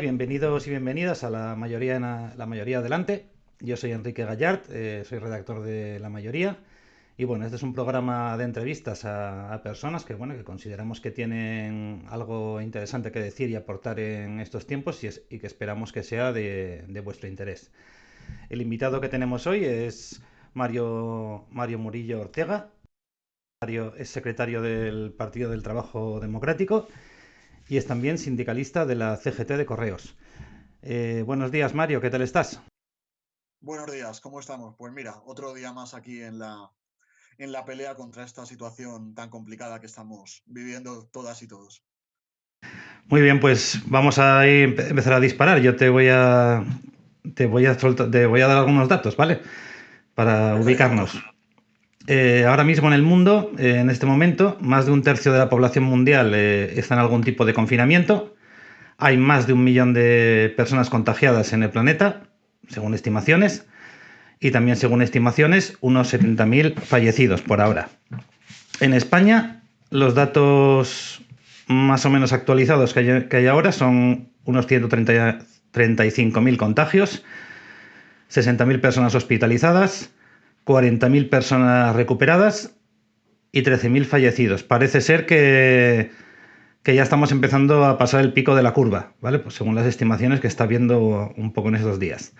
Bienvenidos y bienvenidas a la mayoría, la mayoría adelante. Yo soy Enrique Gallard, eh, soy redactor de La Mayoría. Y bueno, este es un programa de entrevistas a, personas que, bueno, que consideramos que tienen algo interesante que decir y aportar en estos tiempos y, que esperamos que sea de, vuestro interés. El invitado que tenemos hoy es Mario, Mario Murillo Ortega. Mario es secretario del Partido del Trabajo Democrático y es también sindicalista de la CGT de Correos. Eh, buenos días, Mario, ¿qué tal estás? Buenos días, ¿cómo estamos? Pues mira, otro día más aquí en la, en la pelea contra esta situación tan complicada que estamos viviendo todas y todos. Muy bien, pues vamos a empezar a disparar. Yo te voy a te voy a te voy a dar algunos datos, ¿vale? Para ubicarnos. Eh, ahora mismo en el mundo, eh, en este momento, más de un tercio de la población mundial eh, está en algún tipo de confinamiento. Hay más de un millón de personas contagiadas en el planeta, según estimaciones, y también según estimaciones, unos 70.000 fallecidos por ahora. En España, los datos más o menos actualizados que hay, que hay ahora son unos 135.000 contagios, 60.000 personas hospitalizadas, 40.000 personas recuperadas y 13.000 fallecidos. Parece ser que, que, ya estamos empezando a pasar el pico de la curva, ¿vale? Pues según las estimaciones que está viendo un poco en estos días.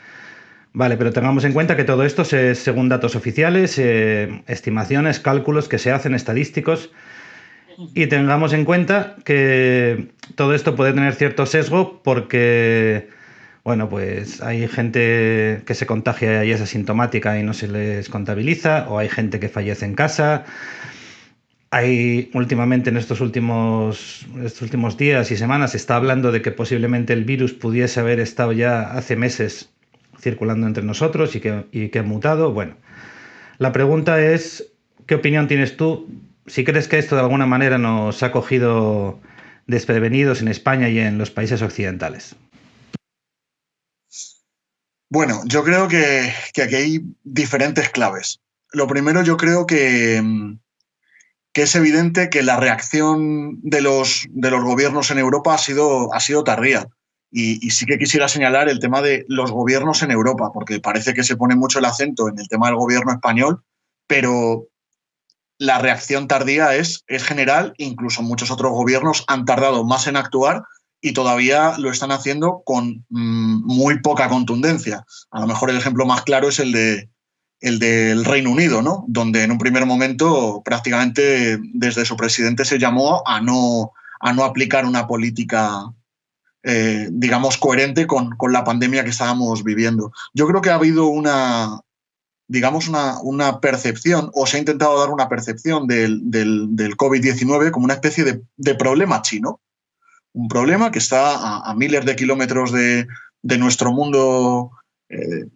Vale, pero tengamos en cuenta que todo esto es según datos oficiales, eh, estimaciones, cálculos que se hacen, estadísticos, y tengamos en cuenta que todo esto puede tener cierto sesgo porque bueno, pues hay gente que se contagia y es asintomática y no se les contabiliza, o hay gente que fallece en casa. Hay últimamente en estos últimos, estos últimos días y semanas se está hablando de que posiblemente el virus pudiese haber estado ya hace meses circulando entre nosotros y que, y que ha mutado. Bueno, la pregunta es, ¿qué opinión tienes tú? Si crees que esto de alguna manera nos ha cogido desprevenidos en España y en los países occidentales. Bueno, yo creo que, aquí hay diferentes claves. Lo primero, yo creo que, que es evidente que la reacción de los, de los gobiernos en Europa ha sido, ha sido tardía. Y, sí que quisiera señalar el tema de los gobiernos en Europa, porque parece que se pone mucho el acento en el tema del gobierno español, pero la reacción tardía es, es general, incluso muchos otros gobiernos han tardado más en actuar y todavía lo están haciendo con mm, muy poca contundencia. A lo mejor el ejemplo más claro es el, de, el del Reino Unido, ¿no? donde en un primer momento prácticamente desde su presidente se llamó a no, a no aplicar una política, eh, digamos, coherente con, con, la pandemia que estábamos viviendo. Yo creo que ha habido una, digamos, una, una percepción, o se ha intentado dar una percepción del, del, del COVID-19 como una especie de, de problema chino un problema que está a, miles de kilómetros de, nuestro mundo eh,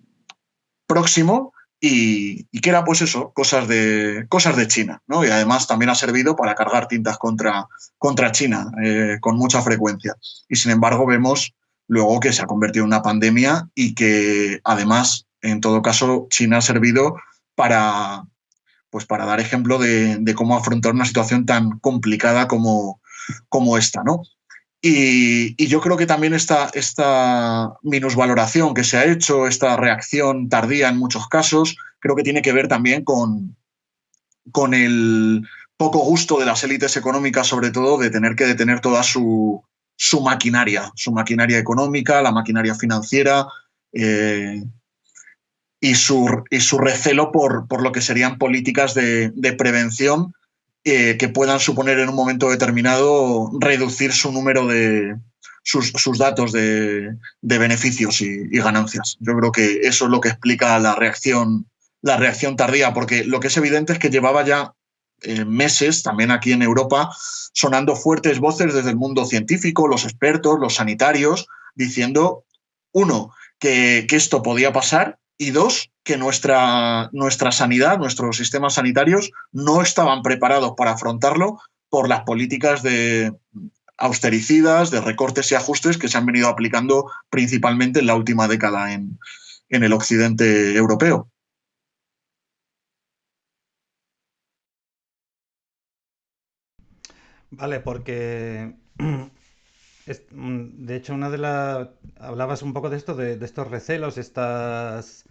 próximo y, que era pues eso, cosas de, cosas de China. ¿no? Y además también ha servido para cargar tintas contra, contra China eh, con mucha frecuencia. Y sin embargo vemos luego que se ha convertido en una pandemia y que además, en todo caso, China ha servido para, pues para dar ejemplo de, cómo afrontar una situación tan complicada como, como esta. ¿no? Y, yo creo que también esta, esta minusvaloración que se ha hecho, esta reacción tardía en muchos casos, creo que tiene que ver también con, con el poco gusto de las élites económicas, sobre todo, de tener que detener toda su, su maquinaria, su maquinaria económica, la maquinaria financiera eh, y, su, y, su, recelo por, por, lo que serían políticas de, de prevención que puedan suponer en un momento determinado reducir su número de sus, datos de, beneficios y, ganancias. Yo creo que eso es lo que explica la reacción, la reacción tardía, porque lo que es evidente es que llevaba ya eh, meses, también aquí en Europa, sonando fuertes voces desde el mundo científico, los expertos, los sanitarios, diciendo, uno, que, que esto podía pasar y dos, que nuestra, nuestra sanidad, nuestros sistemas sanitarios no estaban preparados para afrontarlo por las políticas de austericidas, de recortes y ajustes que se han venido aplicando principalmente en la última década en, en el occidente europeo. Vale, porque mm, de hecho, una de las. Hablabas un poco de esto, de, estos recelos, estas,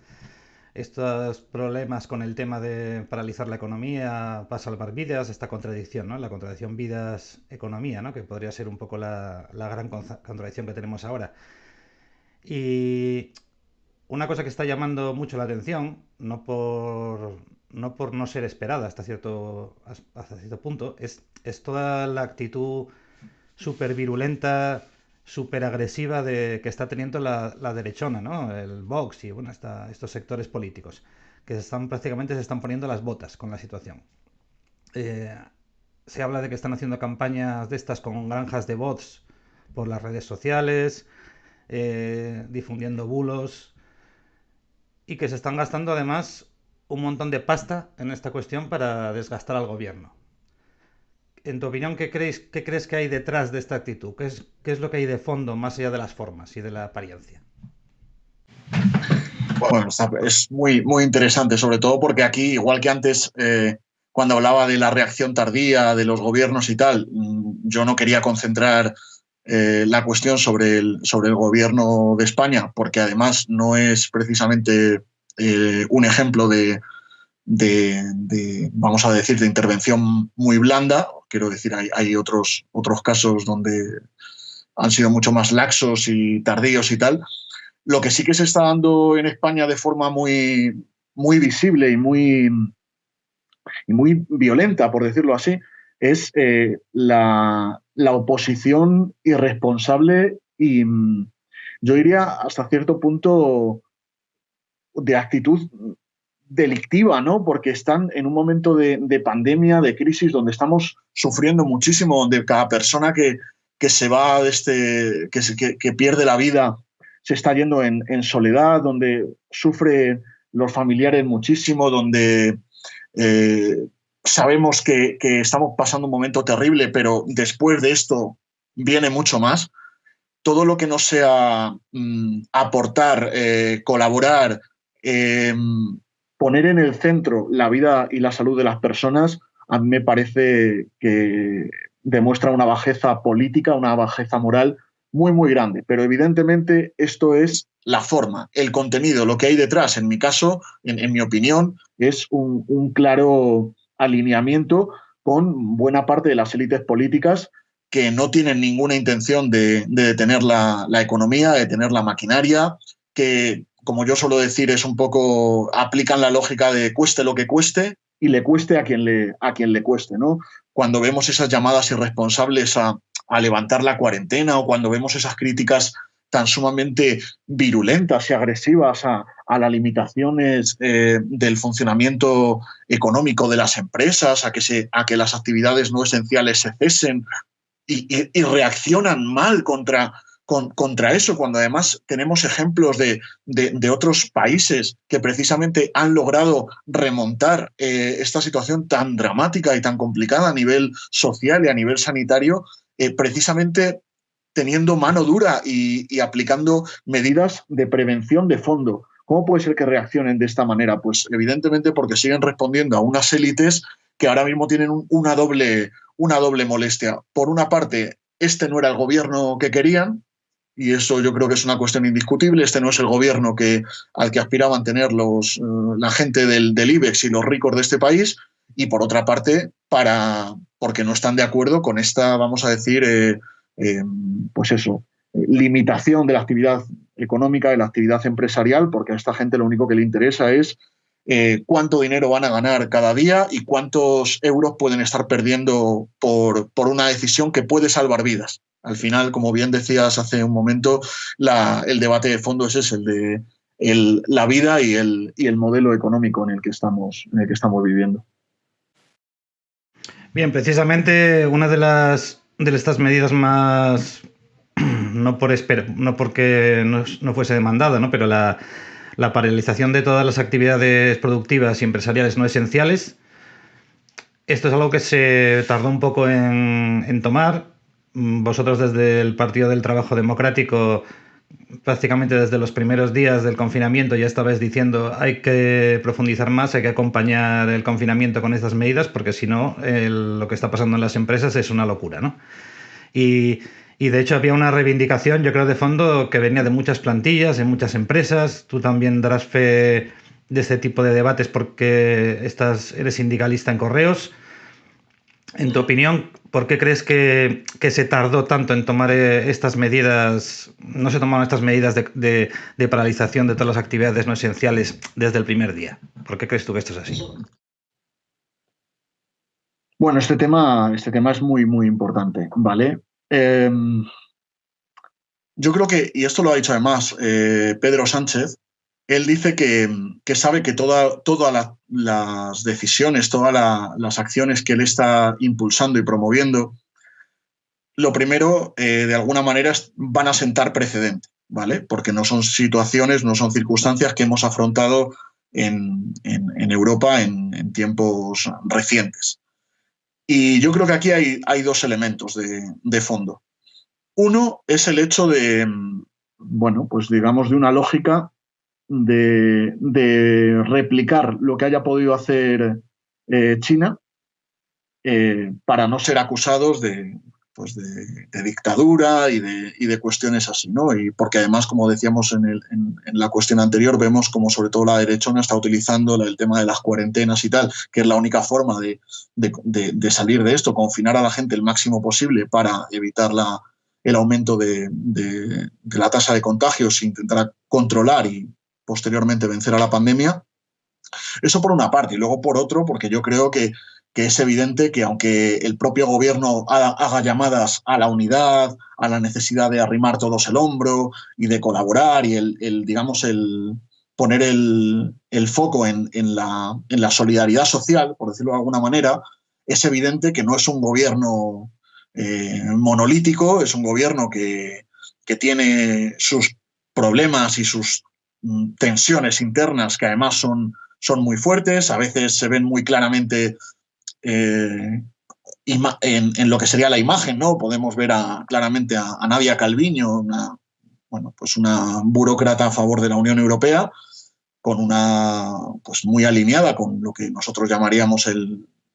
estos problemas con el tema de paralizar la economía para salvar vidas, esta contradicción, ¿no? La contradicción vidas-economía, ¿no? Que podría ser un poco la, la gran contradicción que tenemos ahora. Y una cosa que está llamando mucho la atención, no por no, por no ser esperada hasta cierto, hasta cierto punto, es, es toda la actitud súper virulenta, súper agresiva de, que está teniendo la, derechona, ¿no? El Vox y bueno, estos sectores políticos, que se están, prácticamente se están poniendo las botas con la situación. Eh, se habla de que están haciendo campañas de estas con granjas de bots por las redes sociales, eh, difundiendo bulos, y que se están gastando además un montón de pasta en esta cuestión para desgastar al gobierno. En tu opinión, ¿qué crees, qué crees que hay detrás de esta actitud? ¿Qué es, ¿Qué es lo que hay de fondo más allá de las formas y de la apariencia? Bueno, es muy, muy interesante, sobre todo porque aquí, igual que antes, eh, cuando hablaba de la reacción tardía de los gobiernos y tal, mm, yo no quería concentrar eh, la cuestión sobre el, sobre el gobierno de España, porque además no es precisamente eh, un ejemplo de, vamos a decir, de intervención muy blanda. Quiero decir, hay, otros, otros casos donde han sido mucho más laxos y tardíos y tal. Lo que sí que se está dando en España de forma muy, muy visible y muy, y muy violenta, por decirlo así, es eh, la, la oposición irresponsable y mm, yo diría hasta cierto punto de actitud delictiva, ¿no? Porque están en un momento de, pandemia, de crisis, donde estamos sufriendo muchísimo, donde cada persona que, que se va de este, que, que, pierde la vida, se está yendo en, soledad, donde sufre los familiares muchísimo, donde eh, sabemos que, estamos pasando un momento terrible, pero después de esto viene mucho más. Todo lo que no sea mm, aportar, eh, colaborar, em, poner en el centro la vida y la salud de las personas, a mí me parece que demuestra una bajeza política, una bajeza moral muy, muy grande. Pero evidentemente esto es la forma, el contenido, lo que hay detrás. En mi caso, en, mi opinión, es un claro alineamiento con buena parte de las élites políticas que no tienen ninguna intención de, detener la, economía, de detener la maquinaria, que, como yo suelo decir, es un poco, aplican la lógica de cueste lo que cueste y le cueste a quien le, a quien le cueste. ¿no? Cuando vemos esas llamadas irresponsables a, a levantar la cuarentena o cuando vemos esas críticas tan sumamente virulentas y agresivas a, las limitaciones eh, del funcionamiento económico de las empresas, a que, se, a que las actividades no esenciales se cesen y, reaccionan mal contra, contra eso, cuando además tenemos ejemplos de, de, otros países que precisamente han logrado remontar eh, esta situación tan dramática y tan complicada a nivel social y a nivel sanitario, eh, precisamente teniendo mano dura y, aplicando medidas de prevención de fondo. ¿Cómo puede ser que reaccionen de esta manera? Pues evidentemente porque siguen respondiendo a unas élites que ahora mismo tienen una, doble, una doble molestia. Por una parte, este no era el gobierno que querían, y eso yo creo que es una cuestión indiscutible. Este no es el gobierno que, al que aspiraban tener los, eh, la gente del, IBEX y los ricos de este país. Y por otra parte, para, porque no están de acuerdo con esta, vamos a decir, eh, eh, pues eso, limitación de la actividad económica, de la actividad empresarial, porque a esta gente lo único que le interesa es cuánto dinero van a ganar cada día y cuántos euros pueden estar perdiendo por, por, una decisión que puede salvar vidas. Al final, como bien decías hace un momento, el debate de fondo es ese, el de la vida y el, y el modelo económico en el que estamos, viviendo. Bien, precisamente una de las de estas medidas más, no, por no porque no, fuese demandada, ¿no? pero la, paralización de todas las actividades productivas y empresariales no esenciales, esto es algo que se tardó un poco en tomar. Vosotros desde el Partido del Trabajo Democrático prácticamente desde los primeros días del confinamiento ya estabais diciendo hay que profundizar más, hay que acompañar el confinamiento con estas medidas porque si no lo que está pasando en las empresas es una locura, ¿no? Y, Y de hecho había una reivindicación, yo creo, de fondo que venía de muchas plantillas, en muchas empresas. Tú también darás fe de este tipo de debates porque estás, eres sindicalista en correos. En tu opinión, ¿por qué crees que, se tardó tanto en tomar eh, estas medidas, no se tomaron estas medidas de, de, paralización de todas las actividades no esenciales desde el primer día? ¿Por qué crees tú que esto es así? Bueno, este tema, este tema es muy, muy importante, ¿vale? Em, yo creo que, y esto lo ha dicho además eh, Pedro Sánchez, él dice que, sabe que todas las decisiones, todas las acciones que él está impulsando y promoviendo, lo primero, eh, de alguna manera, van a sentar precedente, ¿vale? Porque no son situaciones, no son circunstancias que hemos afrontado en, Europa en, tiempos recientes. Y yo creo que aquí hay, hay dos elementos de, fondo. Uno es el hecho de, bueno, pues digamos, de una lógica de, replicar lo que haya podido hacer eh, China eh, para no ser acusados de, pues de, dictadura y de, de, cuestiones así, ¿no? Y porque además, como decíamos en, en, la cuestión anterior, vemos como sobre todo la derechona está utilizando el tema de las cuarentenas y tal, que es la única forma de, salir de esto, confinar a la gente el máximo posible para evitar la, el aumento de, la tasa de contagios intentar controlar y posteriormente vencer a la pandemia. Eso por una parte. Y luego por otro, porque yo creo que es evidente que aunque el propio gobierno haga, llamadas a la unidad, a la necesidad de arrimar todos el hombro y de colaborar y el, digamos, el poner el, foco en, la, solidaridad social, por decirlo de alguna manera, es evidente que no es un gobierno eh, monolítico, es un gobierno que, tiene sus problemas y sus tensiones internas que además son, son muy fuertes, a veces se ven muy claramente eh, en, lo que sería la imagen, ¿no? Podemos ver claramente a, Nadia Calviño, una, bueno, pues una burócrata a favor de la Unión Europea, con una, pues muy alineada con lo que nosotros llamaríamos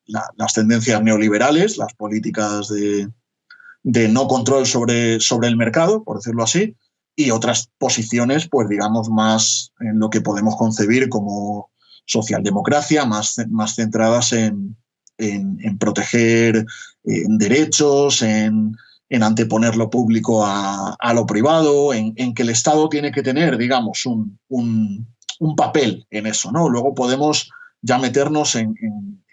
las tendencias neoliberales, las políticas de, no control sobre, sobre el mercado, por decirlo así, y otras posiciones, pues digamos, más en lo que podemos concebir como socialdemocracia, más, más centradas en, en, proteger derechos, en, anteponer lo público a, lo privado, en, que el Estado tiene que tener, digamos, un, papel en eso. ¿no? Luego podemos ya meternos en,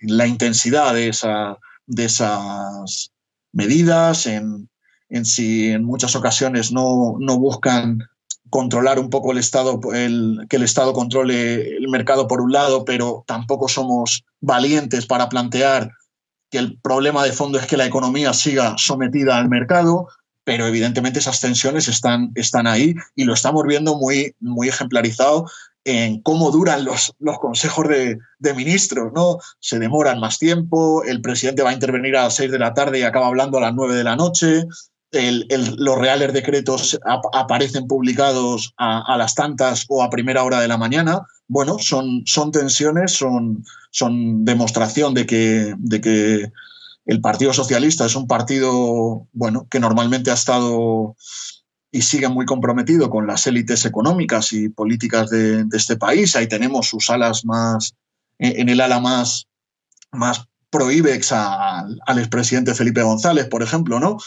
la intensidad de, esa, de esas medidas, en, si en muchas ocasiones no, no buscan controlar un poco el Estado, el, que el Estado controle el mercado por un lado, pero tampoco somos valientes para plantear que el problema de fondo es que la economía siga sometida al mercado, pero evidentemente esas tensiones están, están ahí y lo estamos viendo muy, muy ejemplarizado en cómo duran los, los consejos de, de, ministros, ¿no? Se demoran más tiempo, el presidente va a intervenir a las seis de la tarde y acaba hablando a las nueve de la noche, los reales decretos aparecen publicados a, las tantas o a primera hora de la mañana. Bueno, son, son tensiones, son, son demostración de que, de que el Partido Socialista es un partido bueno, que normalmente ha estado y sigue muy comprometido con las élites económicas y políticas de, este país. Ahí tenemos sus alas más, en el ala más, más prohíbex al, al expresidente Felipe González, por ejemplo, ¿no?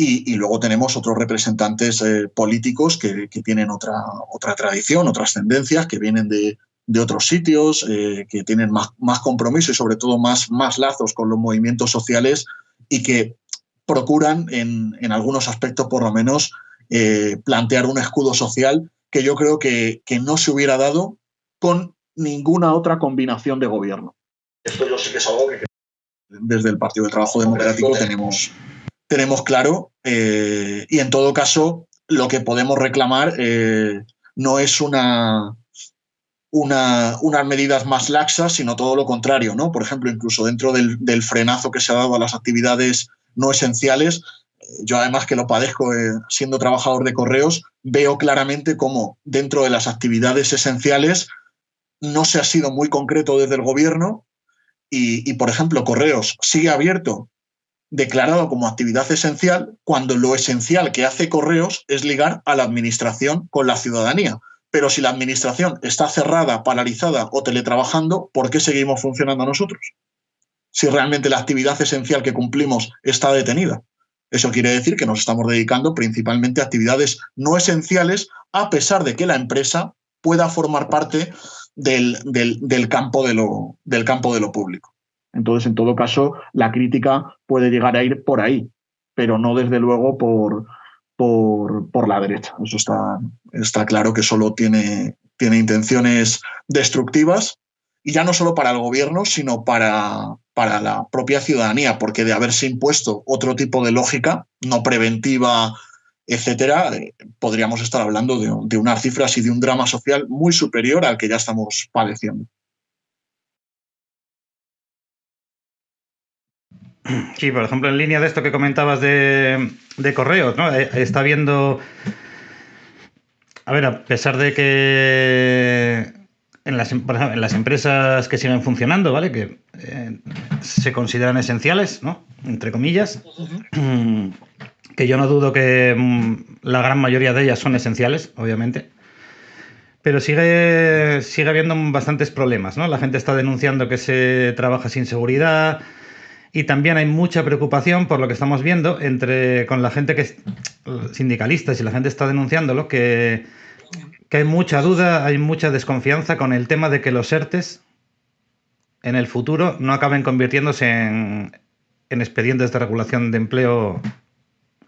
Y, luego tenemos otros representantes eh, políticos que, tienen otra, otra tradición, otras tendencias, que vienen de, otros sitios, eh, que tienen más, más, compromiso y sobre todo más, más lazos con los movimientos sociales y que procuran en, algunos aspectos por lo menos eh, plantear un escudo social que yo creo que, que, no se hubiera dado con ninguna otra combinación de gobierno. Esto yo sí que es algo que desde el Partido del Trabajo Democrático tenemos, tenemos claro eh, y en todo caso lo que podemos reclamar eh, no es una, una, unas medidas más laxas, sino todo lo contrario. ¿no? Por ejemplo, incluso dentro del, frenazo que se ha dado a las actividades no esenciales, yo además que lo padezco eh, siendo trabajador de correos, veo claramente cómo dentro de las actividades esenciales no se ha sido muy concreto desde el gobierno y por ejemplo, correos sigue abierto declarado como actividad esencial cuando lo esencial que hace correos es ligar a la administración con la ciudadanía. Pero si la administración está cerrada, paralizada o teletrabajando, ¿por qué seguimos funcionando nosotros? Si realmente la actividad esencial que cumplimos está detenida. Eso quiere decir que nos estamos dedicando principalmente a actividades no esenciales, a pesar de que la empresa pueda formar parte del, del, campo, de lo, del campo de lo público. Entonces, en todo caso, la crítica puede llegar a ir por ahí, pero no desde luego por, por, por la derecha. Eso está, está claro que solo tiene, tiene intenciones destructivas y ya no solo para el gobierno, sino para, para la propia ciudadanía, porque de haberse impuesto otro tipo de lógica, no preventiva, etcétera, eh, podríamos estar hablando de, de unas cifras y de un drama social muy superior al que ya estamos padeciendo. Sí, por ejemplo, en línea de esto que comentabas de, de correos, ¿no? Eh, está viendo. A ver, a pesar de que en las, en las empresas que siguen funcionando, ¿vale? Que eh, se consideran esenciales, ¿no? Entre comillas. Que yo no dudo que mm, la gran mayoría de ellas son esenciales, obviamente. Pero sigue, sigue habiendo bastantes problemas, ¿no? La gente está denunciando que se trabaja sin seguridad. Y también hay mucha preocupación por lo que estamos viendo entre con la gente que es sindicalistas y la gente está denunciándolo que que hay mucha duda, hay mucha desconfianza con el tema de que los ERTES en el futuro no acaben convirtiéndose en, expedientes de regulación de empleo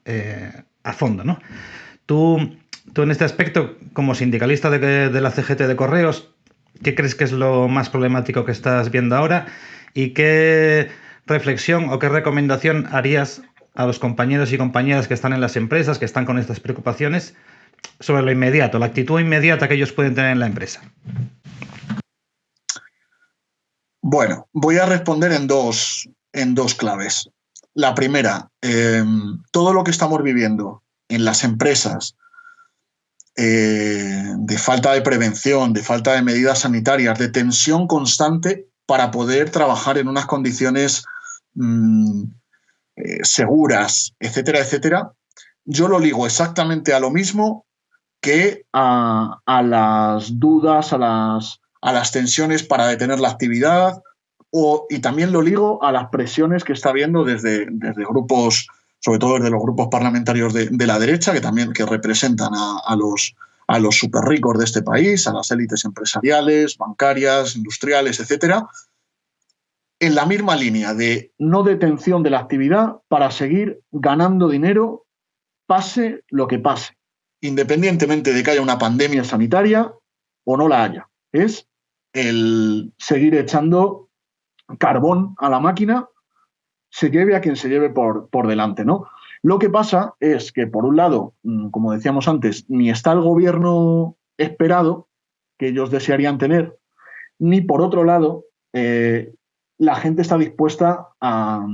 eh, a fondo, ¿no? Tú, tú en este aspecto, como sindicalista de, de la CGT de Correos, ¿qué crees que es lo más problemático que estás viendo ahora? ¿Y qué reflexión o qué recomendación harías a los compañeros y compañeras que están en las empresas, que están con estas preocupaciones, sobre lo inmediato, la actitud inmediata que ellos pueden tener en la empresa? Bueno, voy a responder en dos, en dos claves. La primera, eh, todo lo que estamos viviendo en las empresas eh, de falta de prevención, de falta de medidas sanitarias, de tensión constante para poder trabajar en unas condiciones mm, eh, seguras, etcétera, etcétera, yo lo ligo exactamente a lo mismo que a, las dudas, a las, a las, tensiones para detener la actividad, o, y también lo ligo a las presiones que está habiendo desde, desde grupos, sobre todo desde los grupos parlamentarios de, la derecha, que también que representan a, los, a los super ricos de este país, a las élites empresariales, bancarias, industriales, etcétera, en la misma línea de no detención de la actividad para seguir ganando dinero, pase lo que pase independientemente de que haya una pandemia sanitaria o no la haya. Es el seguir echando carbón a la máquina, se lleve a quien se lleve por, por delante, ¿no? Lo que pasa es que, por un lado, mm, como decíamos antes, ni está el gobierno esperado que ellos desearían tener, ni por otro lado, eh, la gente está dispuesta a,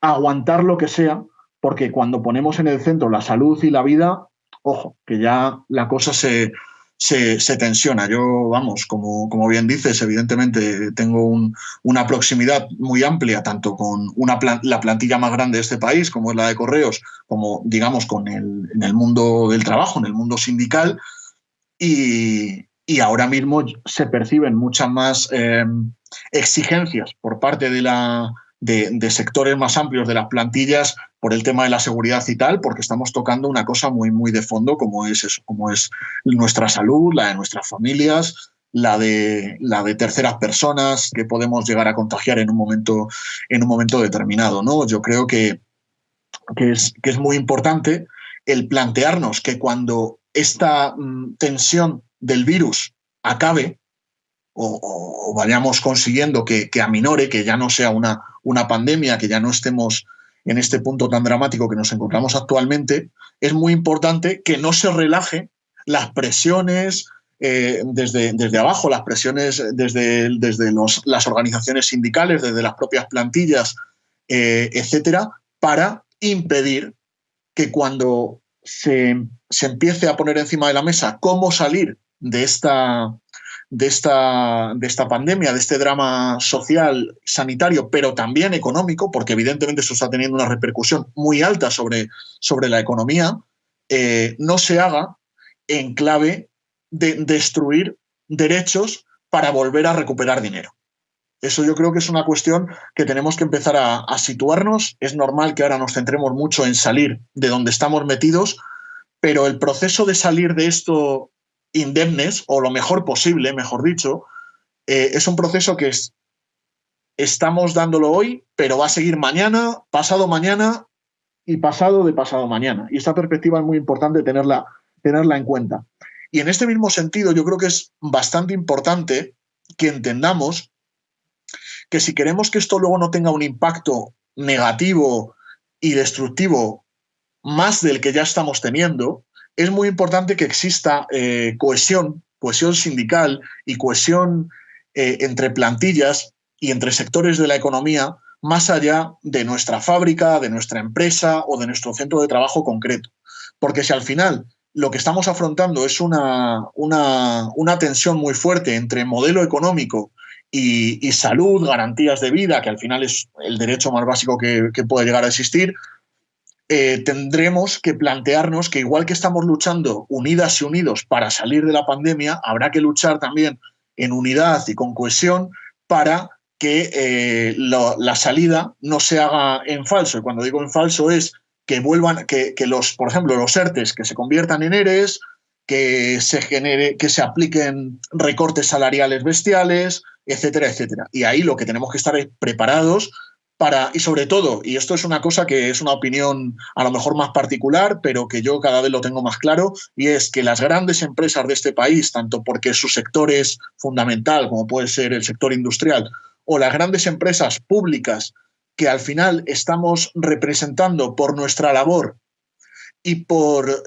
aguantar lo que sea, porque cuando ponemos en el centro la salud y la vida, ojo, que ya la cosa se, se, tensiona. Yo, vamos, como, como, bien dices, evidentemente tengo una proximidad muy amplia, tanto con la plantilla más grande de este país, como es la de Correos, como, digamos, con el, en el mundo del trabajo, en el mundo sindical, y, ahora mismo se perciben muchas más eh, exigencias por parte de la de, sectores más amplios de las plantillas por el tema de la seguridad y tal, porque estamos tocando una cosa muy, muy de fondo como es eso, como es nuestra salud, la de nuestras familias, la de, la de terceras personas que podemos llegar a contagiar en un momento, en un momento determinado. ¿no? Yo creo que, que, es, que es muy importante el plantearnos que cuando esta mm, tensión del virus acabe, o, vayamos consiguiendo que, que, aminore, que ya no sea una, una pandemia, que ya no estemos en este punto tan dramático que nos encontramos actualmente, es muy importante que no se relaje las presiones eh, desde, desde abajo, las presiones desde, desde las organizaciones sindicales, desde las propias plantillas, eh, etcétera, para impedir que cuando se, se empiece a poner encima de la mesa cómo salir de esta, de esta, de esta pandemia, de este drama social, sanitario, pero también económico, porque evidentemente eso está teniendo una repercusión muy alta sobre, sobre la economía, eh, no se haga en clave de destruir derechos para volver a recuperar dinero. Eso yo creo que es una cuestión que tenemos que empezar a, a, situarnos. Es normal que ahora nos centremos mucho en salir de donde estamos metidos, pero el proceso de salir de esto indemnes, o lo mejor posible, mejor dicho, eh, es un proceso que es, estamos dándolo hoy, pero va a seguir mañana, pasado mañana y pasado de pasado mañana. Y esta perspectiva es muy importante tenerla, tenerla en cuenta. Y en este mismo sentido, yo creo que es bastante importante que entendamos que si queremos que esto luego no tenga un impacto negativo y destructivo más del que ya estamos teniendo, es muy importante que exista eh, cohesión, cohesión sindical y cohesión eh, entre plantillas y entre sectores de la economía más allá de nuestra fábrica, de nuestra empresa o de nuestro centro de trabajo concreto. Porque si al final lo que estamos afrontando es una, una, una tensión muy fuerte entre modelo económico y, salud, garantías de vida, que al final es el derecho más básico que puede llegar a existir, eh, tendremos que plantearnos que igual que estamos luchando unidas y unidos para salir de la pandemia, habrá que luchar también en unidad y con cohesión para que eh, la salida no se haga en falso. Y cuando digo en falso es que vuelvan, que, que, los, por ejemplo, los ERTES que se conviertan en ERES, que se genere, que se apliquen recortes salariales bestiales, etcétera, etcétera. Y ahí lo que tenemos que estar es preparados para, y sobre todo, y esto es una cosa que es una opinión a lo mejor más particular, pero que yo cada vez lo tengo más claro, y es que las grandes empresas de este país, tanto porque su sector es fundamental, como puede ser el sector industrial, o las grandes empresas públicas que al final estamos representando por nuestra labor y por,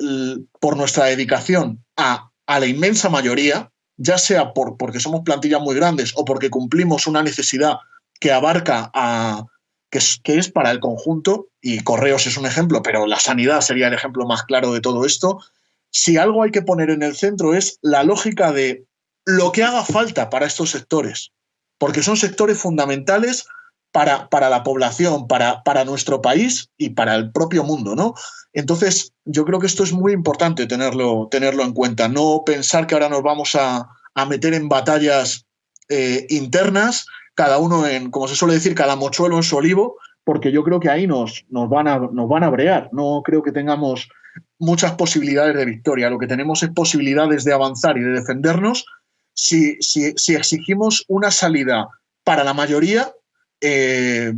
por nuestra dedicación a, a la inmensa mayoría, ya sea por, porque somos plantillas muy grandes o porque cumplimos una necesidad que abarca a, que es, que es para el conjunto, y Correos es un ejemplo, pero la sanidad sería el ejemplo más claro de todo esto, si algo hay que poner en el centro es la lógica de lo que haga falta para estos sectores, porque son sectores fundamentales para, para la población, para, para, nuestro país y para el propio mundo, ¿no? Entonces, yo creo que esto es muy importante tenerlo, tenerlo en cuenta, no pensar que ahora nos vamos a, a meter en batallas eh, internas cada uno en, como se suele decir, cada mochuelo en su olivo, porque yo creo que ahí nos, nos, van a, nos van a brear. No creo que tengamos muchas posibilidades de victoria. Lo que tenemos es posibilidades de avanzar y de defendernos si, si, si exigimos una salida para la mayoría eh,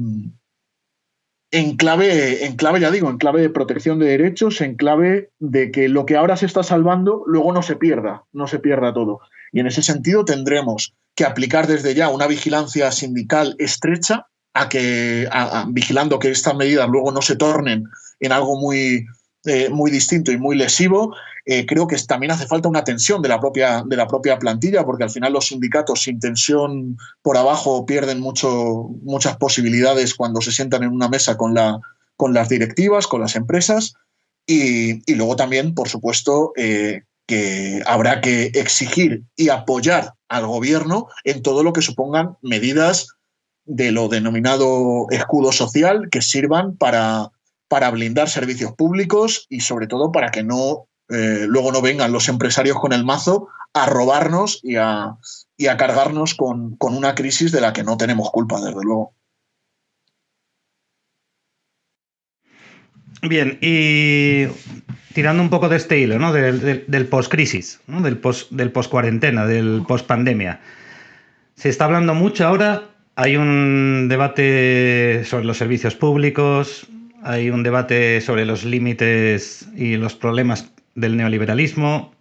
en clave, en clave, ya digo, en clave de protección de derechos, en clave de que lo que ahora se está salvando luego no se pierda, no se pierda todo. Y en ese sentido tendremos que aplicar desde ya una vigilancia sindical estrecha a que, vigilando que estas medidas luego no se tornen en algo muy, eh, muy distinto y muy lesivo. Eh, creo que también hace falta una tensión de la, propia, de la propia plantilla, porque al final los sindicatos sin tensión por abajo pierden mucho, muchas posibilidades cuando se sientan en una mesa con, la, con las directivas, con las empresas. Y, y luego también, por supuesto, eh, que habrá que exigir y apoyar al gobierno en todo lo que supongan medidas de lo denominado escudo social que sirvan para, para blindar servicios públicos y sobre todo para que no eh, luego no vengan los empresarios con el mazo a robarnos y a, y a cargarnos con, con una crisis de la que no tenemos culpa, desde luego. Bien, y tirando un poco de este hilo, ¿no? Del, del, del post-crisis, ¿no? del post-cuarentena, del, post del post-pandemia. Se está hablando mucho ahora, hay un debate sobre los servicios públicos, hay un debate sobre los límites y los problemas del neoliberalismo.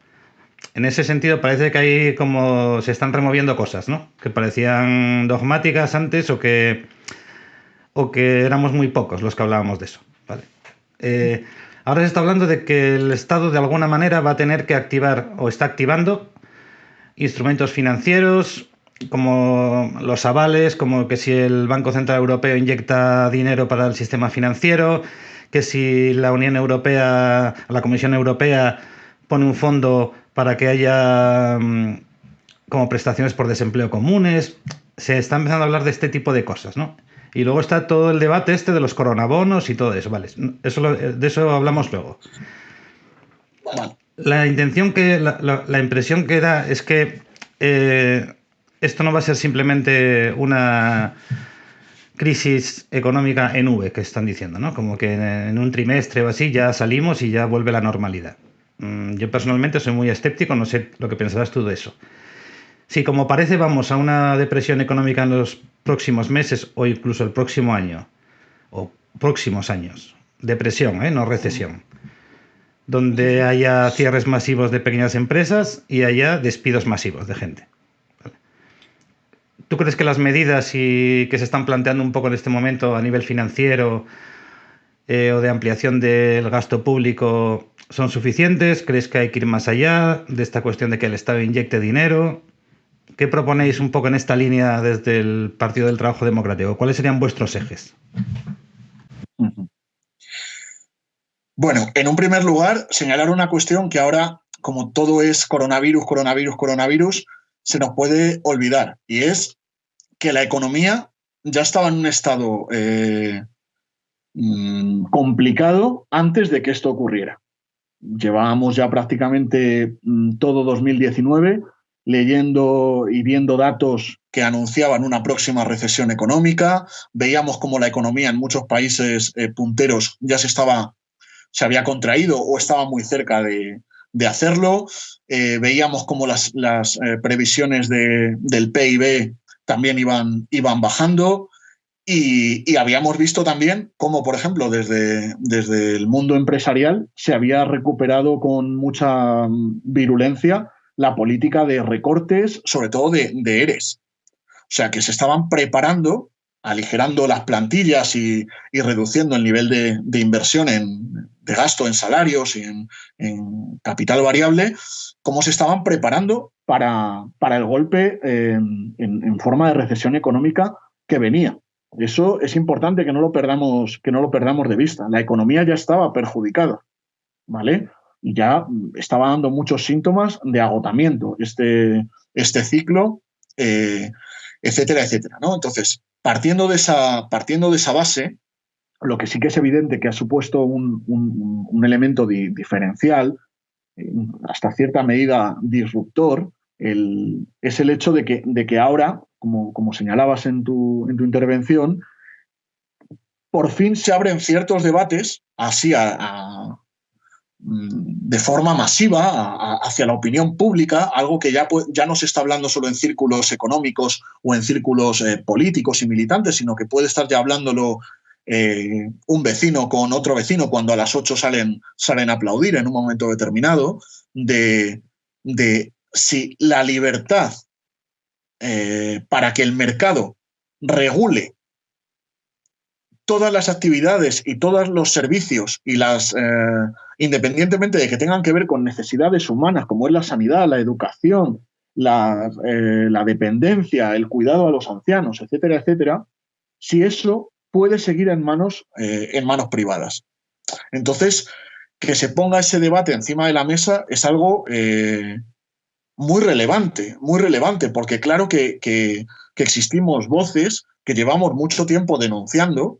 En ese sentido parece que hay como se están removiendo cosas, ¿no? Que parecían dogmáticas antes o que, o que éramos muy pocos los que hablábamos de eso. ¿vale? Eh, Ahora se está hablando de que el Estado de alguna manera va a tener que activar o está activando instrumentos financieros como los avales, como que si el Banco Central Europeo inyecta dinero para el sistema financiero, que si la Unión Europea, la Comisión Europea pone un fondo para que haya como prestaciones por desempleo comunes. Se está empezando a hablar de este tipo de cosas, ¿no? Y luego está todo el debate este de los coronabonos y todo eso, ¿vale? Eso de eso hablamos luego. La intención que, la, impresión que da es que eh, esto no va a ser simplemente una crisis económica en V que están diciendo, ¿no? Como que en un trimestre o así ya salimos y ya vuelve la normalidad. Mm, yo personalmente soy muy escéptico, no sé lo que pensarás tú de eso. Si como parece vamos a una depresión económica en los próximos meses o incluso el próximo año, o próximos años, depresión, ¿eh? no recesión, donde haya cierres masivos de pequeñas empresas y haya despidos masivos de gente. ¿Tú crees que las medidas y que se están planteando un poco en este momento a nivel financiero eh, o de ampliación del gasto público son suficientes? ¿Crees que hay que ir más allá de esta cuestión de que el Estado inyecte dinero? ¿Qué proponéis un poco en esta línea desde el Partido del Trabajo Democrático? ¿Cuáles serían vuestros ejes? Bueno, en un primer lugar, señalar una cuestión que ahora, como todo es coronavirus, coronavirus, coronavirus, se nos puede olvidar, y es que la economía ya estaba en un estado eh, mm, complicado antes de que esto ocurriera. Llevábamos ya prácticamente mm, todo 2019 leyendo y viendo datos que anunciaban una próxima recesión económica. Veíamos cómo la economía en muchos países eh, punteros ya se estaba, se había contraído o estaba muy cerca de, hacerlo. Eh, veíamos cómo las, eh, previsiones del PIB también iban, iban bajando. Y, y, habíamos visto también cómo, por ejemplo, desde, desde el mundo empresarial se había recuperado con mucha mm, virulencia la política de recortes, sobre todo de, ERES. O sea, que se estaban preparando, aligerando las plantillas y, reduciendo el nivel de, inversión en, de gasto en salarios y en, capital variable, cómo se estaban preparando para, para el golpe en, en, forma de recesión económica que venía. Eso es importante que no lo perdamos, que no lo perdamos de vista. La economía ya estaba perjudicada. ¿Vale? Y ya estaba dando muchos síntomas de agotamiento este, este ciclo, eh, etcétera, etcétera. ¿no? Entonces, partiendo de, esa, partiendo de esa base, lo que sí que es evidente que ha supuesto un, elemento diferencial, eh, hasta cierta medida disruptor, es el hecho de que, de que ahora, como, como señalabas en tu, en tu intervención, por fin se abren ciertos debates así a, de forma masiva hacia la opinión pública, algo que ya, ya no se está hablando solo en círculos económicos o en círculos eh, políticos y militantes, sino que puede estar ya hablándolo eh, un vecino con otro vecino cuando a las 8 salen, salen a aplaudir en un momento determinado, de, de si la libertad eh, para que el mercado regule todas las actividades y todos los servicios y las, independientemente de que tengan que ver con necesidades humanas, como es la sanidad, la educación, la, eh, dependencia, el cuidado a los ancianos, etcétera, etcétera, si eso puede seguir en manos, eh, en manos privadas. Entonces, que se ponga ese debate encima de la mesa es algo muy relevante, muy relevante, porque claro que, que existimos voces que llevamos mucho tiempo denunciando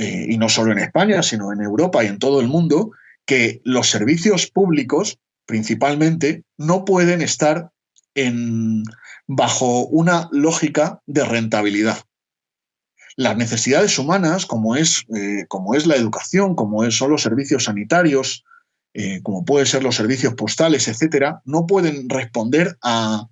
eh, y no solo en España, sino en Europa y en todo el mundo, que los servicios públicos, principalmente, no pueden estar bajo una lógica de rentabilidad. Las necesidades humanas, como es, eh, como es la educación, como son los servicios sanitarios, eh, como pueden ser los servicios postales, etcétera, no pueden responder a,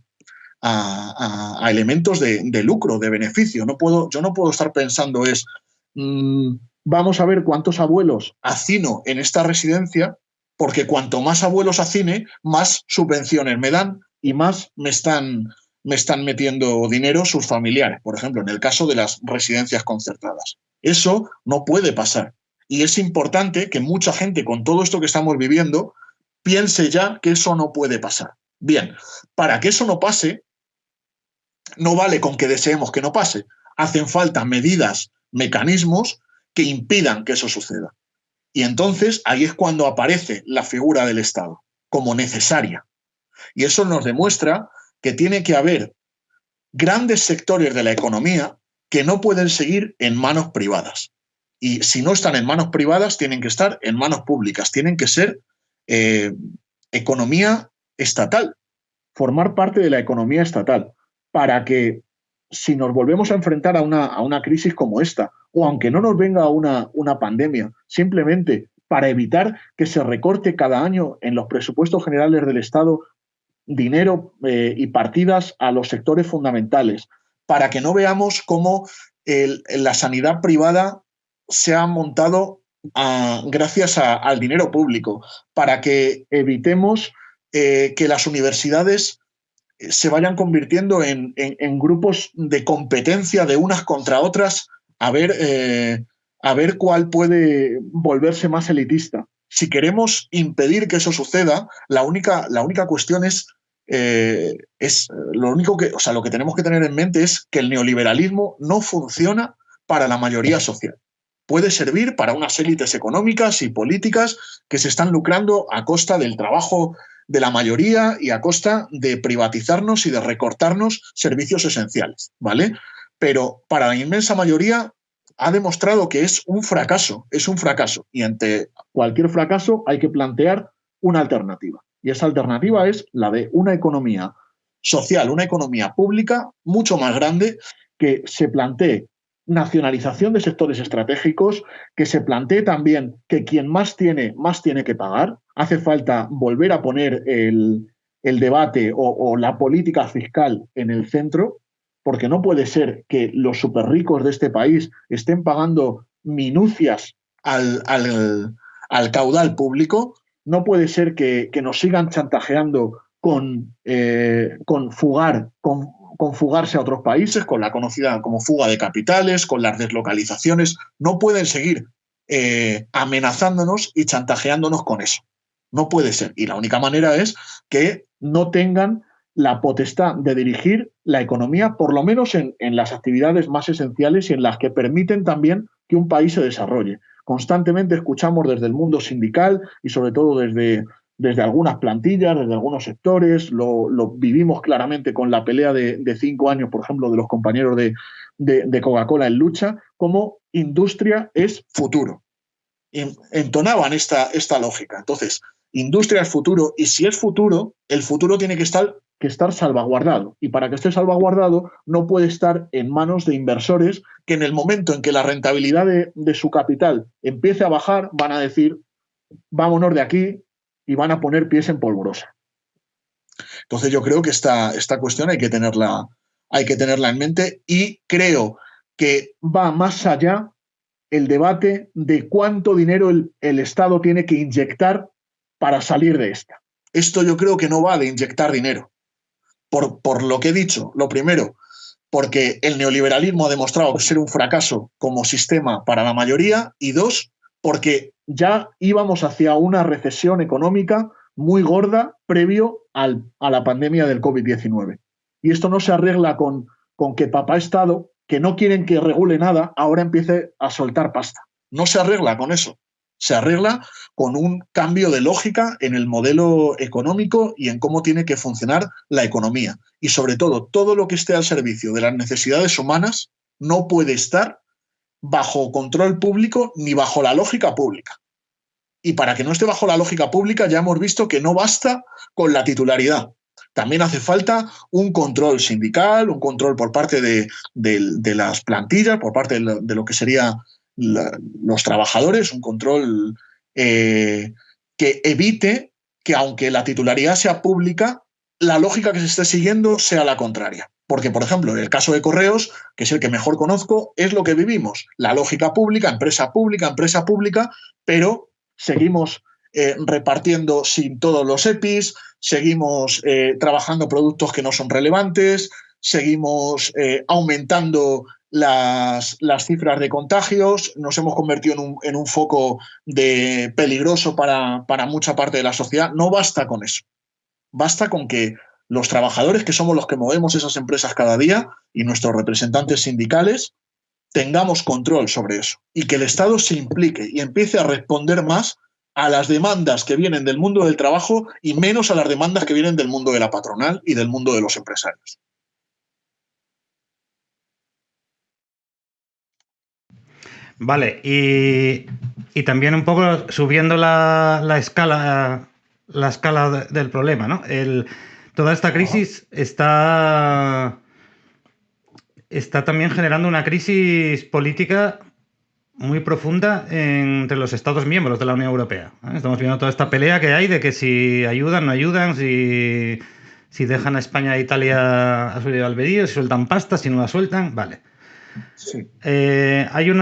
elementos de, de, lucro, de beneficio. No puedo, yo no puedo estar pensando es Mm, vamos a ver cuántos abuelos hacino en esta residencia, porque cuanto más abuelos hacine, más subvenciones me dan y más me están, me están metiendo dinero sus familiares, por ejemplo, en el caso de las residencias concertadas. Eso no puede pasar. Y es importante que mucha gente con todo esto que estamos viviendo piense ya que eso no puede pasar. Bien, para que eso no pase, no vale con que deseemos que no pase. Hacen falta medidas mecanismos que impidan que eso suceda. Y entonces ahí es cuando aparece la figura del Estado como necesaria. Y eso nos demuestra que tiene que haber grandes sectores de la economía que no pueden seguir en manos privadas. Y si no están en manos privadas, tienen que estar en manos públicas, tienen que ser eh, economía estatal, formar parte de la economía estatal, para que si nos volvemos a enfrentar a una, a una crisis como esta, o aunque no nos venga una, una pandemia, simplemente para evitar que se recorte cada año en los presupuestos generales del Estado dinero eh, y partidas a los sectores fundamentales, para que no veamos cómo la sanidad privada se ha montado ah, gracias al dinero público, para que evitemos eh, que las universidades se vayan convirtiendo en, grupos de competencia de unas contra otras a ver, a ver cuál puede volverse más elitista. Si queremos impedir que eso suceda, la única, la única cuestión es eh, es lo único que, o sea, lo que tenemos que tener en mente es que el neoliberalismo no funciona para la mayoría social. Puede servir para unas élites económicas y políticas que se están lucrando a costa del trabajo de la mayoría y a costa de privatizarnos y de recortarnos servicios esenciales, ¿vale? Pero para la inmensa mayoría ha demostrado que es un fracaso, es un fracaso. Y ante cualquier fracaso hay que plantear una alternativa. Y esa alternativa es la de una economía social, una economía pública mucho más grande que se plantee nacionalización de sectores estratégicos, que se plantee también que quien más tiene, más tiene que pagar. Hace falta volver a poner el, debate o, la política fiscal en el centro, porque no puede ser que los súper ricos de este país estén pagando minucias al, al caudal público no puede ser que, nos sigan chantajeando con, eh, con fugar, con, fugarse a otros países, con la conocida como fuga de capitales, con las deslocalizaciones. No pueden seguir eh, amenazándonos y chantajeándonos con eso. No puede ser. Y la única manera es que no tengan la potestad de dirigir la economía, por lo menos en, en, las actividades más esenciales y en las que permiten también que un país se desarrolle constantemente escuchamos desde el mundo sindical y sobre todo desde, desde algunas plantillas, desde algunos sectores, lo, vivimos claramente con la pelea de, cinco años, por ejemplo, de los compañeros de, de, Coca-Cola en lucha, como industria es futuro. Entonaban esta, lógica. Entonces, industria es futuro y si es futuro, el futuro tiene que estar que estar salvaguardado. Y para que esté salvaguardado no puede estar en manos de inversores que en el momento en que la rentabilidad de, su capital empiece a bajar, van a decir, vámonos de aquí y van a poner pies en polvorosa. Entonces yo creo que esta, esta cuestión hay que, tenerla, hay que tenerla en mente y creo que va más allá el debate de cuánto dinero el, el Estado tiene que inyectar para salir de esta. Esto yo creo que no va de inyectar dinero por, lo que he dicho. Lo primero, porque el neoliberalismo ha demostrado ser un fracaso como sistema para la mayoría. Y dos, porque ya íbamos hacia una recesión económica muy gorda previo al, a la pandemia del COVID-19. Y esto no se arregla con, con que papá Estado, que no quieren que regule nada, ahora empiece a soltar pasta. No se arregla con eso se arregla con un cambio de lógica en el modelo económico y en cómo tiene que funcionar la economía. Y sobre todo, todo lo que esté al servicio de las necesidades humanas no puede estar bajo control público ni bajo la lógica pública. Y para que no esté bajo la lógica pública ya hemos visto que no basta con la titularidad. También hace falta un control sindical, un control por parte de, las plantillas, por parte de lo que sería los trabajadores, un control eh, que evite que aunque la titularidad sea pública, la lógica que se esté siguiendo sea la contraria. Porque, por ejemplo, en el caso de correos, que es el que mejor conozco, es lo que vivimos. La lógica pública, empresa pública, empresa pública, pero seguimos eh, repartiendo sin todos los EPIs, seguimos eh, trabajando productos que no son relevantes, seguimos aumentando las, las, cifras de contagios, nos hemos convertido en un, en un foco de peligroso para, para, mucha parte de la sociedad. No basta con eso. Basta con que los trabajadores, que somos los que movemos esas empresas cada día, y nuestros representantes sindicales, tengamos control sobre eso y que el Estado se implique y empiece a responder más a las demandas que vienen del mundo del trabajo y menos a las demandas que vienen del mundo de la patronal y del mundo de los empresarios. Vale, y, también un poco subiendo la, escala la escala del problema, ¿no? Toda esta crisis está, está también generando una crisis política muy profunda entre los Estados miembros de la Unión Europea. ¿eh? Estamos viendo toda esta pelea que hay de que si ayudan, no ayudan, si, si dejan a España e Italia a su albedrío, si sueltan pasta, si no la sueltan, vale. Eh, hay un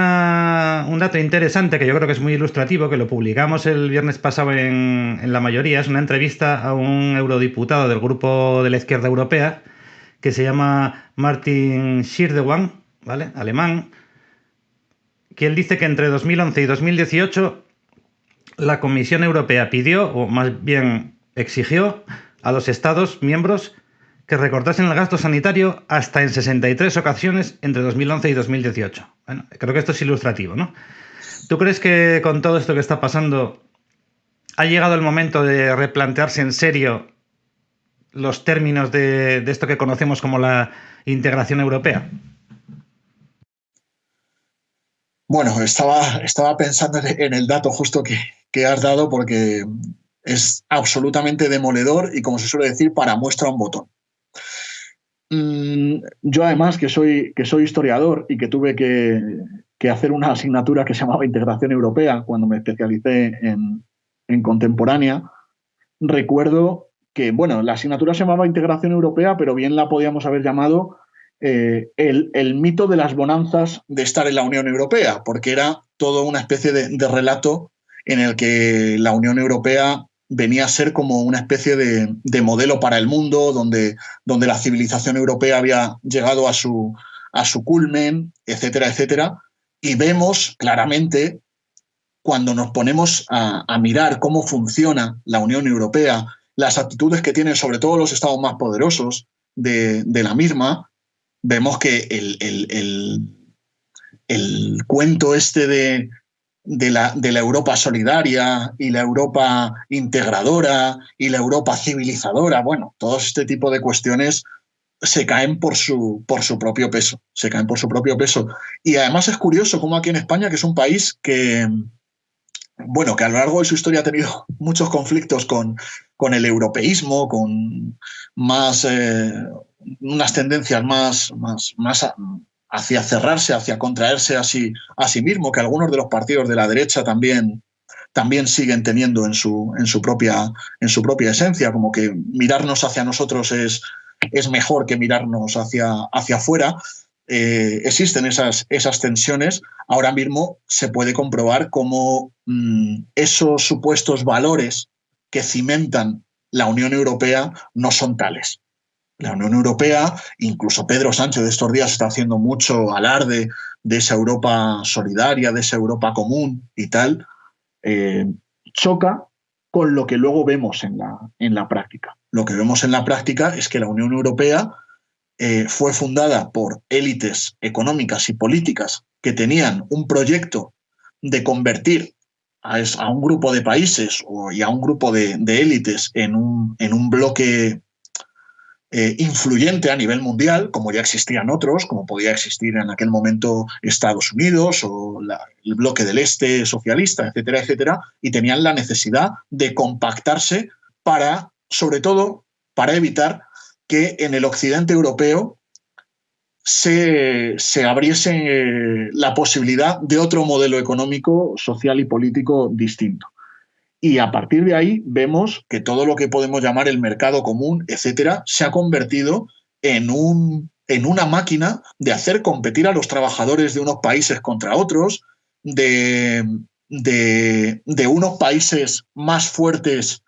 dato interesante que yo creo que es muy ilustrativo, que lo publicamos el viernes pasado en, la mayoría. Es una entrevista a un eurodiputado del grupo de la izquierda europea que se llama Martin Schirdewan, ¿vale? alemán, que él dice que entre 2011 y 2018 la Comisión Europea pidió, o más bien exigió, a los Estados miembros que recortasen el gasto sanitario hasta en 63 ocasiones entre 2011 y 2018. Bueno, creo que esto es ilustrativo, ¿no? ¿Tú crees que con todo esto que está pasando ha llegado el momento de replantearse en serio los términos de, esto que conocemos como la integración europea? Bueno, estaba, estaba pensando en el dato justo que, que has dado porque es absolutamente demoledor y, como se suele decir, para muestra un botón. Mm, yo además, que soy, que soy historiador y que tuve que, hacer una asignatura que se llamaba Integración Europea cuando me especialicé en, contemporánea, recuerdo que, bueno, la asignatura se llamaba Integración Europea, pero bien la podíamos haber llamado eh, el, mito de las bonanzas de estar en la Unión Europea, porque era todo una especie de relato en el que la Unión Europea venía a ser como una especie de, modelo para el mundo, donde, donde, la civilización europea había llegado a su, culmen, etcétera, etcétera. Y vemos claramente, cuando nos ponemos a, mirar cómo funciona la Unión Europea, las actitudes que tienen sobre todo los estados más poderosos de, la misma, vemos que el cuento este de, de la, de la, Europa solidaria y la Europa integradora y la Europa civilizadora. Bueno, todo este tipo de cuestiones se caen por su, por su propio peso, se caen por su propio peso. Y además es curioso cómo aquí en España, que es un país que, bueno, que a lo largo de su historia ha tenido muchos conflictos con, con el europeísmo, con más, eh, unas tendencias más, más, más hacia cerrarse, hacia contraerse a sí, a sí mismo, que algunos de los partidos de la derecha también, también siguen teniendo en su, en, su propia, en su propia esencia, como que mirarnos hacia nosotros es, es mejor que mirarnos hacia, hacia afuera. Eh, existen esas, esas tensiones, ahora mismo se puede comprobar cómo mm, esos supuestos valores que cimentan la Unión Europea no son tales la Unión Europea, incluso Pedro Sánchez de estos días está haciendo mucho alarde de esa Europa solidaria, de esa Europa común y tal, eh, choca con lo que luego vemos en la, en la práctica. Lo que vemos en la práctica es que la Unión Europea eh, fue fundada por élites económicas y políticas que tenían un proyecto de convertir a, un grupo de países y a un grupo de, élites en un, en un bloque eh, influyente a nivel mundial, como ya existían otros, como podía existir en aquel momento Estados Unidos o el bloque del este socialista, etcétera, etcétera, y tenían la necesidad de compactarse para, sobre todo, para evitar que en el occidente europeo se, se abriese eh, la posibilidad de otro modelo económico, social y político distinto. Y a partir de ahí vemos que todo lo que podemos llamar el mercado común, etcétera, se ha convertido en, un, en una máquina de hacer competir a los trabajadores de unos países contra otros, de, de, unos países más fuertes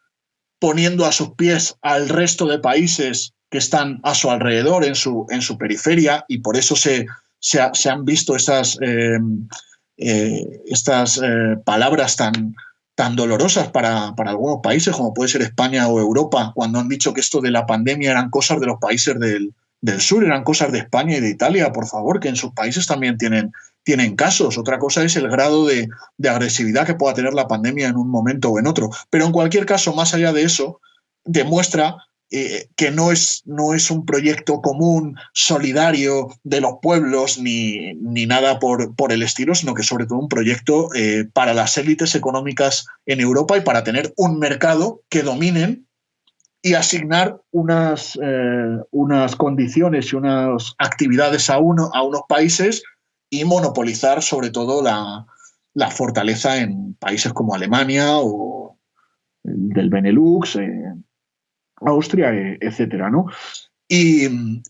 poniendo a sus pies al resto de países que están a su alrededor, en su, en su periferia, y por eso se, se, han visto eh, eh, estas eh, palabras tan, tan dolorosas para, algunos países como puede ser España o Europa, cuando han dicho que esto de la pandemia eran cosas de los países del, sur, eran cosas de España y de Italia, por favor, que en sus países también tienen, tienen casos. Otra cosa es el grado de, agresividad que pueda tener la pandemia en un momento o en otro. Pero en cualquier caso, más allá de eso, demuestra eh, que no es, no es un proyecto común, solidario de los pueblos, ni, ni nada por, por, el estilo, sino que sobre todo un proyecto eh, para las élites económicas en Europa y para tener un mercado que dominen y asignar unas, eh, unas condiciones y unas actividades a, uno, a unos países y monopolizar sobre todo la, la fortaleza en países como Alemania o del Benelux, Austria, eh, etcétera, ¿no? Y,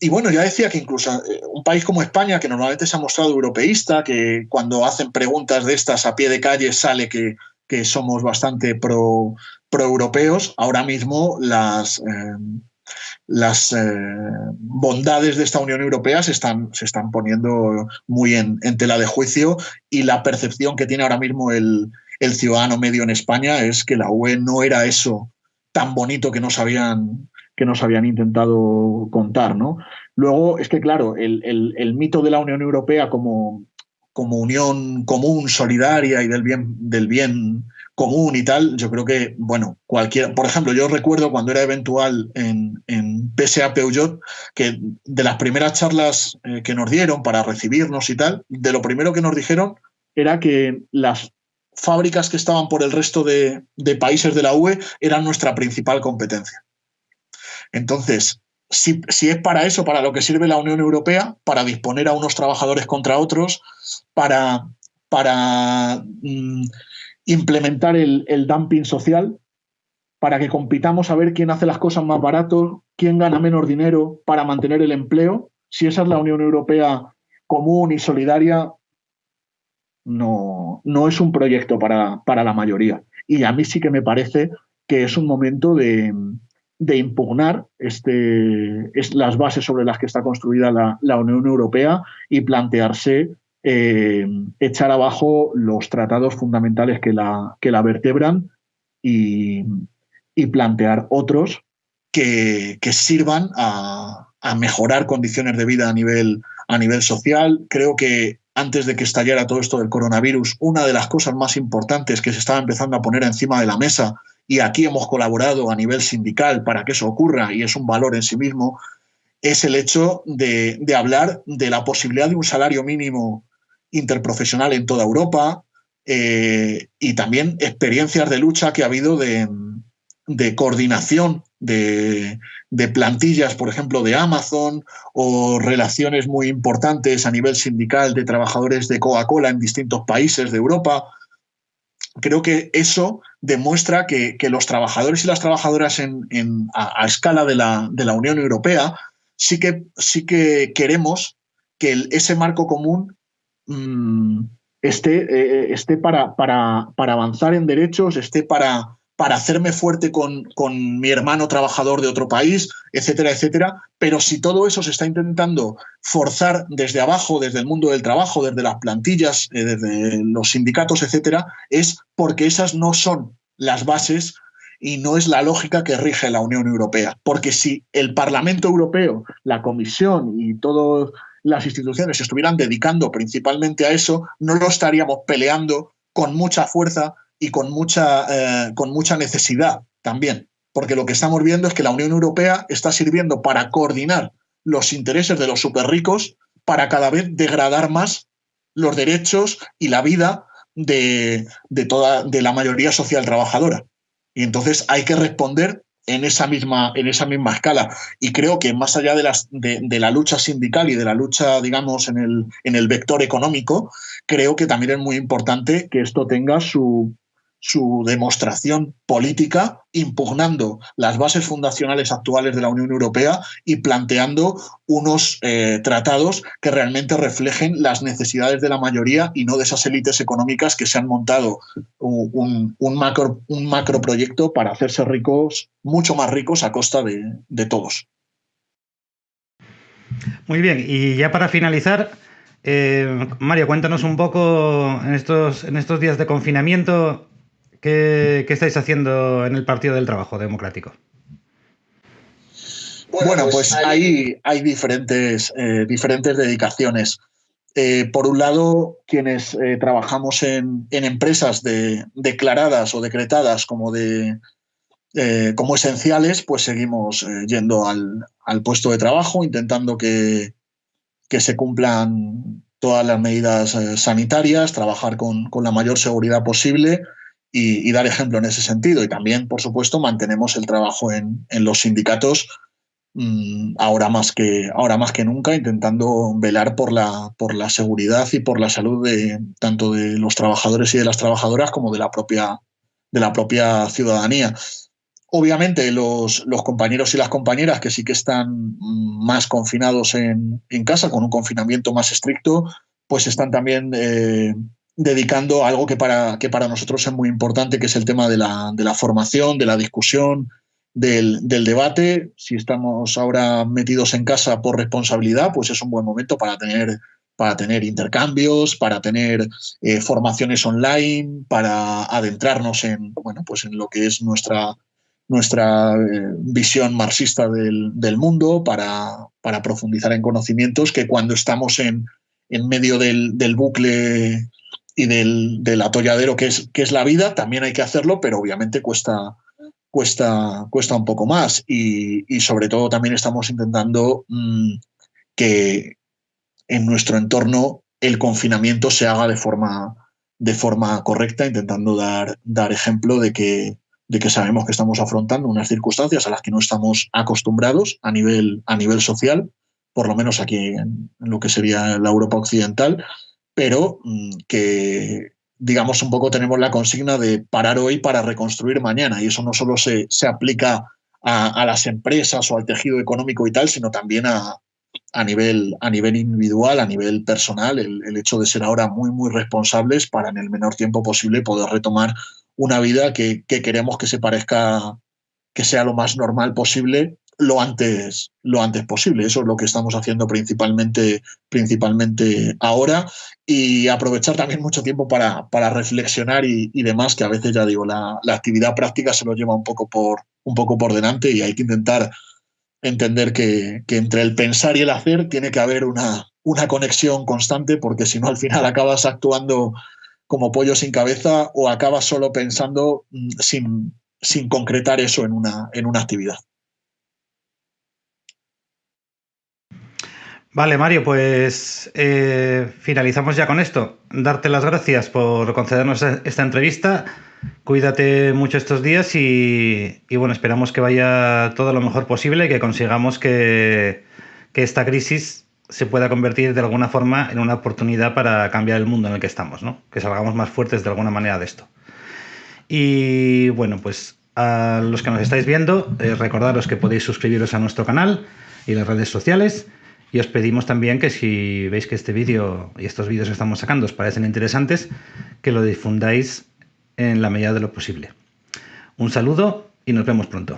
bueno, ya decía que incluso un país como España, que normalmente se ha mostrado europeísta, que cuando hacen preguntas de estas a pie de calle sale que, que somos bastante pro, pro-europeos, ahora mismo las, eh, las eh, bondades de esta Unión Europea se están, se están poniendo muy en, tela de juicio y la percepción que tiene ahora mismo el, el, ciudadano medio en España es que la UE no era eso tan bonito que nos habían, que nos habían intentado contar. ¿no? Luego, es que claro, el, el, el mito de la Unión Europea como, como unión común, solidaria y del bien, del bien común y tal, yo creo que, bueno, cualquier, por ejemplo, yo recuerdo cuando era eventual en, en PSA Peugeot, que de las primeras charlas eh, que nos dieron para recibirnos y tal, de lo primero que nos dijeron era que las fábricas que estaban por el resto de, países de la UE eran nuestra principal competencia. Entonces, si, es para eso, para lo que sirve la Unión Europea, para disponer a unos trabajadores contra otros, para, mm, implementar el, el, dumping social, para que compitamos a ver quién hace las cosas más baratos, quién gana menos dinero para mantener el empleo, si esa es la Unión Europea común y solidaria, no, no es un proyecto para, para la mayoría. Y a mí sí que me parece que es un momento de, de impugnar este, es las bases sobre las que está construida la, la Unión Europea y plantearse eh, echar abajo los tratados fundamentales que la, que la vertebran y, y plantear otros que, que sirvan a, a, mejorar condiciones de vida a nivel, a nivel social. Creo que antes de que estallara todo esto del coronavirus, una de las cosas más importantes que se estaba empezando a poner encima de la mesa y aquí hemos colaborado a nivel sindical para que eso ocurra y es un valor en sí mismo, es el hecho de, hablar de la posibilidad de un salario mínimo interprofesional en toda Europa eh, y también experiencias de lucha que ha habido de coordinación de, plantillas, por ejemplo, de Amazon o relaciones muy importantes a nivel sindical de trabajadores de Coca-Cola en distintos países de Europa. Creo que eso demuestra que, que los trabajadores y las trabajadoras en, a, escala de la, de la, Unión Europea sí que, sí que queremos que ese marco común mmm, esté, eh, esté para, para, para, avanzar en derechos, esté para, para hacerme fuerte con, con, mi hermano trabajador de otro país, etcétera, etcétera. Pero si todo eso se está intentando forzar desde abajo, desde el mundo del trabajo, desde las plantillas, eh, desde los sindicatos, etcétera, es porque esas no son las bases y no es la lógica que rige la Unión Europea. Porque si el Parlamento Europeo, la Comisión y todas las instituciones se estuvieran dedicando principalmente a eso, no lo estaríamos peleando con mucha fuerza y con mucha, eh, con mucha necesidad también, porque lo que estamos viendo es que la Unión Europea está sirviendo para coordinar los intereses de los superricos para cada vez degradar más los derechos y la vida de, de, toda, de la mayoría social trabajadora. Y entonces hay que responder en esa misma, en esa misma escala. Y creo que más allá de, las, de, de, la lucha sindical y de la lucha, digamos, en el, en el vector económico, creo que también es muy importante que esto tenga su, su demostración política impugnando las bases fundacionales actuales de la Unión Europea y planteando unos eh, tratados que realmente reflejen las necesidades de la mayoría y no de esas élites económicas que se han montado un, macro, un para hacerse ricos, mucho más ricos a costa de, de todos. Muy bien, y ya para finalizar, eh, Mario, cuéntanos un poco en estos, en estos días de confinamiento, ¿Qué, ¿Qué, estáis haciendo en el Partido del Trabajo Democrático? Bueno, pues hay, hay diferentes, eh, diferentes dedicaciones. eh, por un lado, quienes eh, trabajamos en, empresas declaradas o decretadas como, de, eh, como esenciales, pues seguimos yendo al, puesto de trabajo, intentando que, que, se cumplan todas las medidas sanitarias, trabajar con, la mayor seguridad posible y, dar ejemplo en ese sentido. Y también, por supuesto, mantenemos el trabajo en, en los sindicatos Mm, ahora más que ahora más que nunca intentando velar por la por la seguridad y por la salud de tanto de los trabajadores y de las trabajadoras como de la propia de la propia ciudadanía. Obviamente los, los compañeros y las compañeras que sí que están más confinados en, casa, con un confinamiento más estricto, pues están también eh, dedicando algo que para, que para nosotros es muy importante, que es el tema de la, de la formación, de la discusión, del, debate. Si estamos ahora metidos en casa por responsabilidad, pues es un buen momento para tener, para tener intercambios, para tener eh, formaciones online, para adentrarnos en, bueno, pues en lo que es nuestra, nuestra eh, visión marxista del, mundo, para, para, profundizar en conocimientos que cuando estamos en, en medio del, del bucle y del, del, atolladero que es, que es la vida, también hay que hacerlo, pero obviamente cuesta, cuesta, cuesta un poco más. Y, sobre todo también estamos intentando mm, que en nuestro entorno el confinamiento se haga de forma, de forma correcta, intentando dar, dar ejemplo de que, de que sabemos que estamos afrontando unas circunstancias a las que no estamos acostumbrados a nivel, a nivel social, por lo menos aquí en lo que sería la Europa occidental, pero mm, que digamos, un poco tenemos la consigna de parar hoy para reconstruir mañana. Y eso no solo se, se aplica a, las empresas o al tejido económico y tal, sino también a, a, nivel, a nivel individual, a nivel personal, el, el, hecho de ser ahora muy, muy responsables para en el menor tiempo posible poder retomar una vida que, que queremos que se parezca, que sea lo más normal posible lo antes, lo antes posible. Eso es lo que estamos haciendo principalmente, principalmente ahora y aprovechar también mucho tiempo para, para reflexionar y, demás, que a veces ya digo, la, actividad práctica se lo lleva un poco por, un poco por delante y hay que intentar entender que, que entre el pensar y el hacer tiene que haber una, una conexión constante porque si no al final acabas actuando como pollo sin cabeza o acabas solo pensando mm, sin, sin concretar eso en una, en una actividad. Vale, Mario, pues eh, finalizamos ya con esto. Darte las gracias por concedernos esta entrevista. Cuídate mucho estos días y, bueno, esperamos que vaya todo lo mejor posible y que consigamos que, esta crisis se pueda convertir de alguna forma en una oportunidad para cambiar el mundo en el que estamos, ¿no? Que salgamos más fuertes de alguna manera de esto. Y bueno, pues a los que nos estáis viendo, eh, recordaros que podéis suscribiros a nuestro canal y las redes sociales y os pedimos también que si veis que este vídeo y estos vídeos que estamos sacando os parecen interesantes, que lo difundáis en la medida de lo posible. Un saludo y nos vemos pronto.